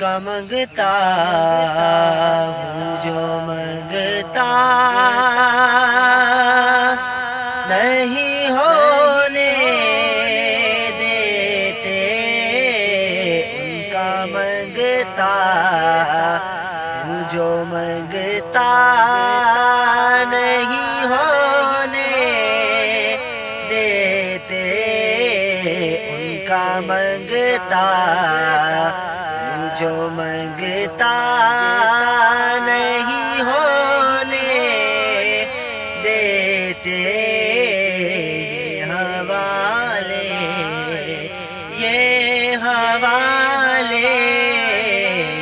کا منگتا ہوں، جو منگتا نہیں ہونے دیتے، ان کا منگتا ہوں، جو منگتا نہیں ہونے دیتے، ان کا منگتا حوالے یہ حوالے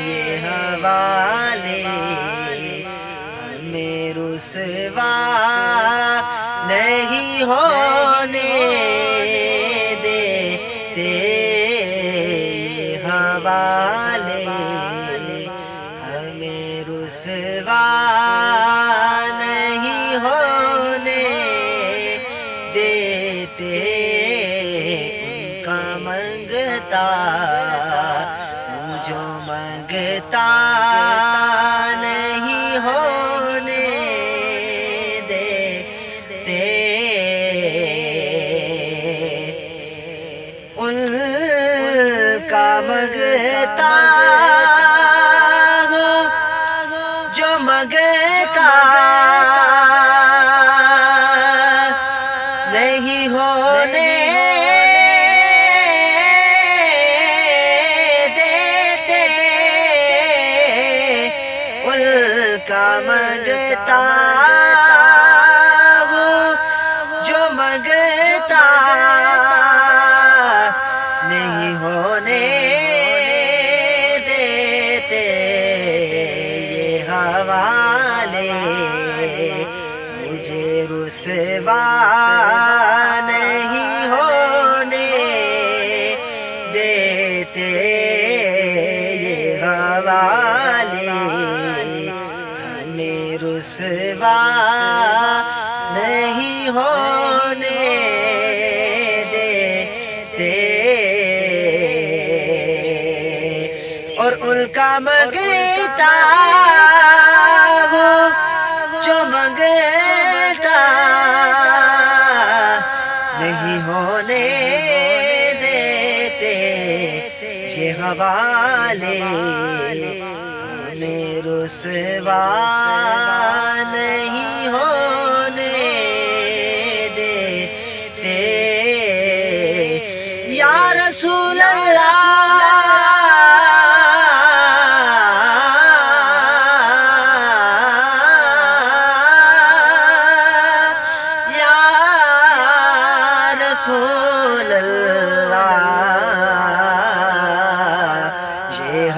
یہ حوالے ہمیں رسوا نہیں ہونے دیتے حوالے ہمیں رسوا دیتے ان کا منگتا ہوں جو منگتا منگتا ہوں، جو منگتا نہیں ہونے دیتے، یہ حوالے مجھے رسوا نہیں ہونے دیتے، یہ حوالے ہونے دیتے اور ان کا منگتا ہوں جو منگتا نہیں ہونے دیتے۔ یہ حوالے ہمیں رسوا رسول اللہ یا رسول اللہ یہ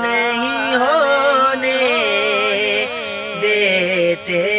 نہیں ہونے دیتے